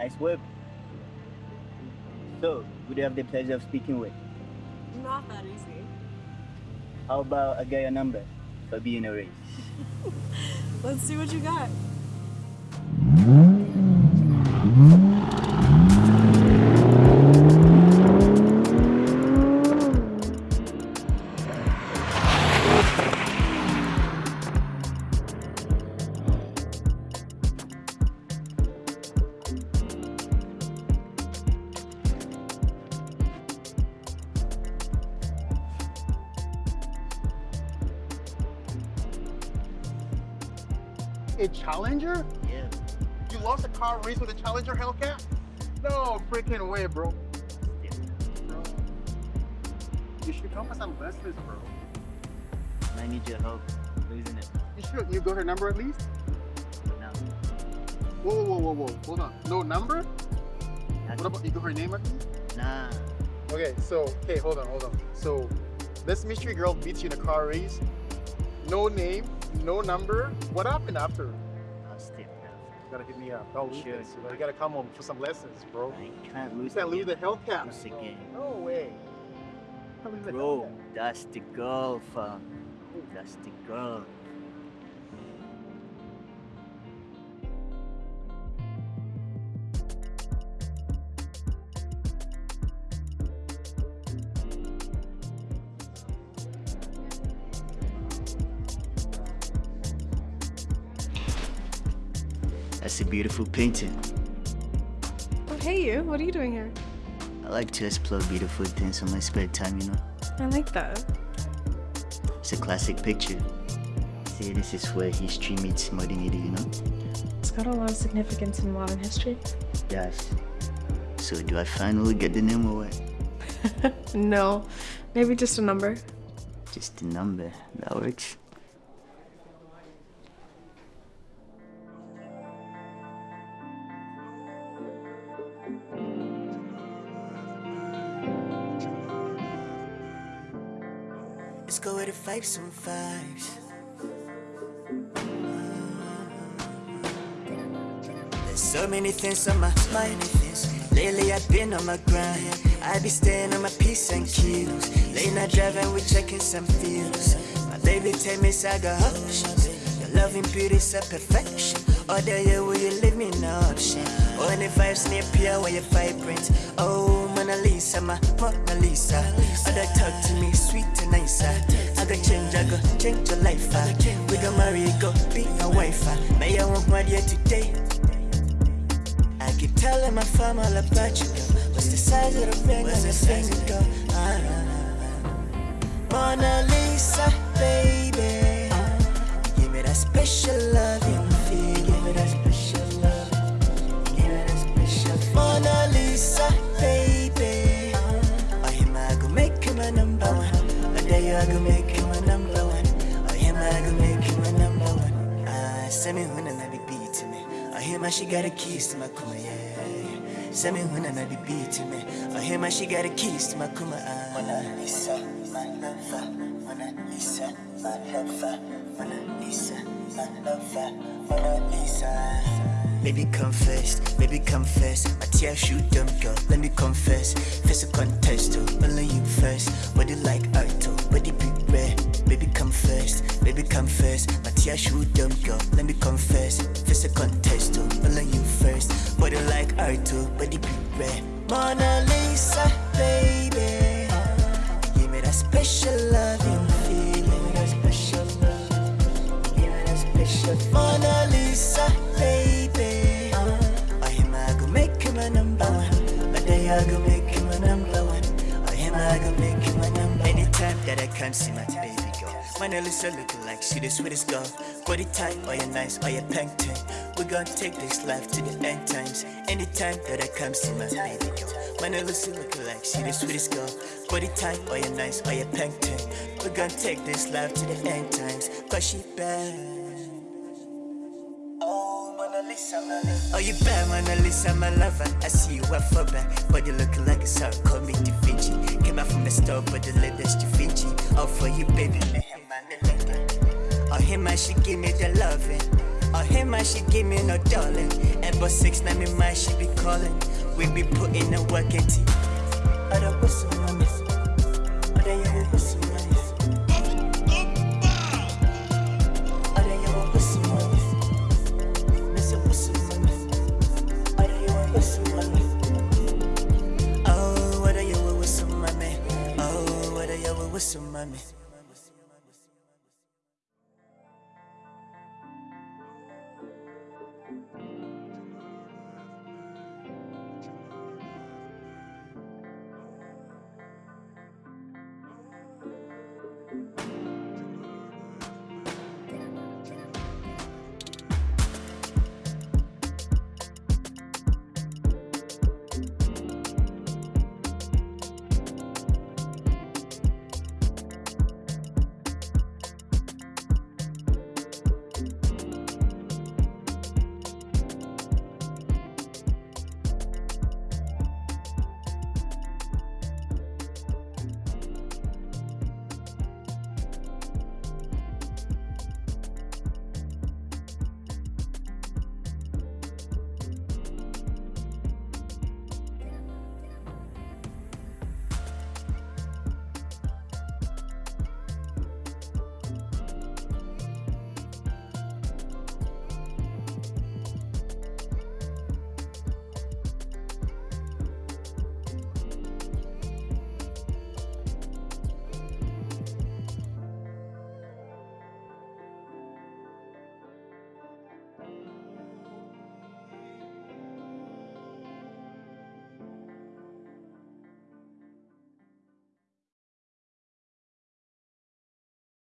Nice work. So, who do you have the pleasure of speaking with? Not that easy. How about I get your number for being a race? Let's see what you got. A Challenger? Yeah. You lost a car race with a Challenger Hellcat? No freaking way, bro. Bro. You should come for some lessons, bro. I need your help losing it. You should. You got her number at least? No. Whoa, whoa, whoa, whoa. Hold on. No number? What about you got her name at least? Nah. Okay, so okay, hold on, hold on. So this mystery girl beats you in a car race. No name, no number. What happened after? I'll step down. You gotta hit me up. Oh, Sure. sure. You gotta come home for some lessons, bro. I can't lose. You lose can't lose the Hellcat. once again. No way. Bro, that's the girl, fam. That's the girl. That's a beautiful painting. Oh, hey you. What are you doing here? I like to explore beautiful things on my spare time, you know. I like that. It's a classic picture. See, this is where history meets modernity, you know? It's got a lot of significance in modern history. Yes. So do I finally get the name what? no. Maybe just a number. Just a number. That works. Let's go with the fives and fives. There's so many things on my mind. Lately I've been on my grind. I be staying on my P's and Q's. Late night driving, we checking some fields. My baby tell me saga options. Your loving beauty's a perfection. All day yeah, will you leave me no option? The vibes near pure, when you vibrant. Oh, Mona Lisa, my Mona Lisa. Other talk to me sweet and nicer. I go change, I go change your life. ah. We go marry, go be your wife. ah. May I want my dear today. I keep telling my family all about you, girl. What's the size of the ring on your finger, girl? Ah, Mona Lisa, baby. Give me that special loving feel. Give me that send me when I be beating me. Oh, him I she got a keys to my kuma, yeah. Send me when I be beating me. Oh, him I she got a keys to my kuma. Ah. Mona Lisa, my lover. Mona Lisa, my lover. Mona Lisa, my lover. Mona Lisa. Baby confess, baby confess My tears shoot them girl, let me confess Face a contest oh, only you first Body like Arto, body be rare Baby confess, baby confess Tears shoot them girl, let me confess. Face a contest oh, only you first. Body like art, too. But body be rare. Mona Lisa, baby. Give me that special loving feel Give me that special love. Give me that special Mona Lisa, baby. Oh, him I go make him a number one? But then I go make him a number one. Oh, him I go make him a number one? Anytime that I can't see my baby girl Mona Lisa looking like she the sweetest girl Body tight, oh you nice, oh you pink tank We gon' take this life to the end times Anytime that I come see my baby girl My Mona Lisa looking like she the sweetest girl Body tight, oh you nice, oh you pink tank We gon' take this life to the end times Cause she bad Oh, oh you bad, Mona Lisa, my lover. I see you up for back, but you looking like a star. Call me Da Vinci. Came out from the store, but the latest Da Vinci. All for you, baby. Oh, him, I she give me the loving. Oh, him, I she give me no darling. But six, now me mind she be calling. We be putting the work in. Other whistle, mommy. Other